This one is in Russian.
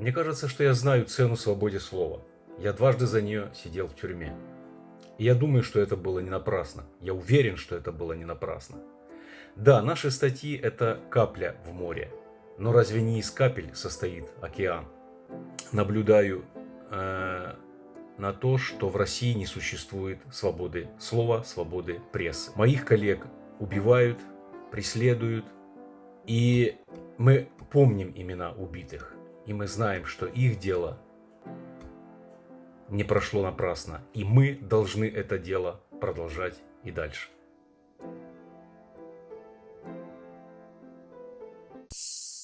Мне кажется, что я знаю цену свободе слова. Я дважды за нее сидел в тюрьме. И я думаю, что это было не напрасно. Я уверен, что это было не напрасно. Да, наши статьи – это капля в море. Но разве не из капель состоит океан? Наблюдаю э, на то, что в России не существует свободы слова, свободы прессы. Моих коллег убивают, преследуют, и мы помним имена убитых, и мы знаем, что их дело не прошло напрасно. И мы должны это дело продолжать и дальше. you